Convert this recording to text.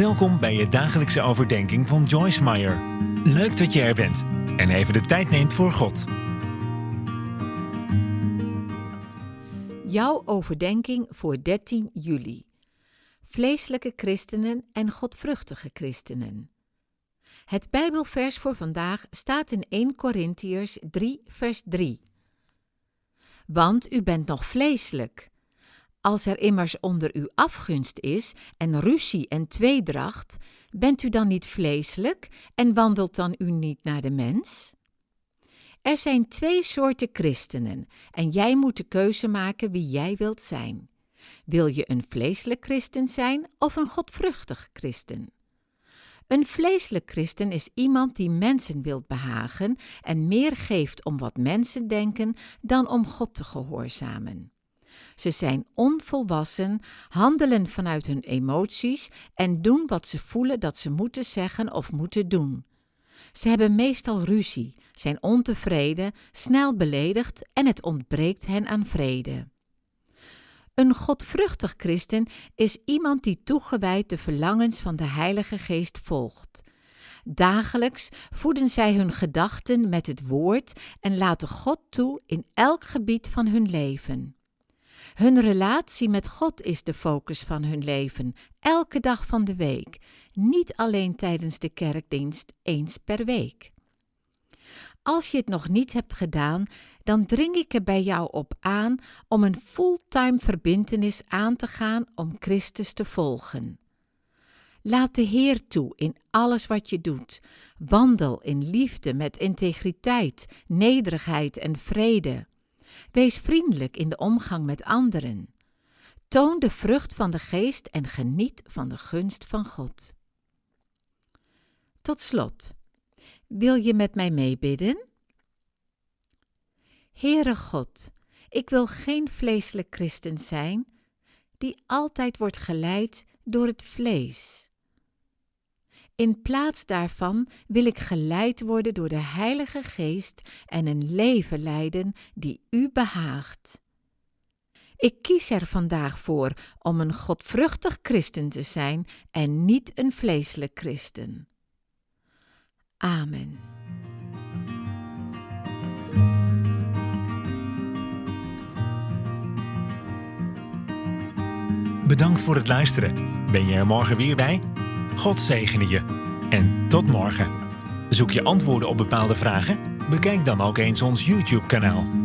Welkom bij je dagelijkse overdenking van Joyce Meyer. Leuk dat je er bent en even de tijd neemt voor God. Jouw overdenking voor 13 juli. Vleeselijke christenen en godvruchtige christenen. Het Bijbelvers voor vandaag staat in 1 Korintiërs 3, vers 3. Want u bent nog vleeselijk. Als er immers onder u afgunst is en ruzie en tweedracht, bent u dan niet vleeselijk en wandelt dan u niet naar de mens? Er zijn twee soorten christenen en jij moet de keuze maken wie jij wilt zijn. Wil je een vleeselijk christen zijn of een godvruchtig christen? Een vleeselijk christen is iemand die mensen wilt behagen en meer geeft om wat mensen denken dan om God te gehoorzamen. Ze zijn onvolwassen, handelen vanuit hun emoties en doen wat ze voelen dat ze moeten zeggen of moeten doen. Ze hebben meestal ruzie, zijn ontevreden, snel beledigd en het ontbreekt hen aan vrede. Een godvruchtig christen is iemand die toegewijd de verlangens van de Heilige Geest volgt. Dagelijks voeden zij hun gedachten met het woord en laten God toe in elk gebied van hun leven. Hun relatie met God is de focus van hun leven, elke dag van de week, niet alleen tijdens de kerkdienst eens per week. Als je het nog niet hebt gedaan, dan dring ik er bij jou op aan om een fulltime verbintenis aan te gaan om Christus te volgen. Laat de Heer toe in alles wat je doet. Wandel in liefde met integriteit, nederigheid en vrede. Wees vriendelijk in de omgang met anderen. Toon de vrucht van de geest en geniet van de gunst van God. Tot slot, wil je met mij meebidden? Heere God, ik wil geen vleeselijk christen zijn die altijd wordt geleid door het vlees. In plaats daarvan wil ik geleid worden door de Heilige Geest en een leven leiden die U behaagt. Ik kies er vandaag voor om een godvruchtig christen te zijn en niet een vleeselijk christen. Amen. Bedankt voor het luisteren. Ben je er morgen weer bij? God zegene je. En tot morgen. Zoek je antwoorden op bepaalde vragen? Bekijk dan ook eens ons YouTube-kanaal.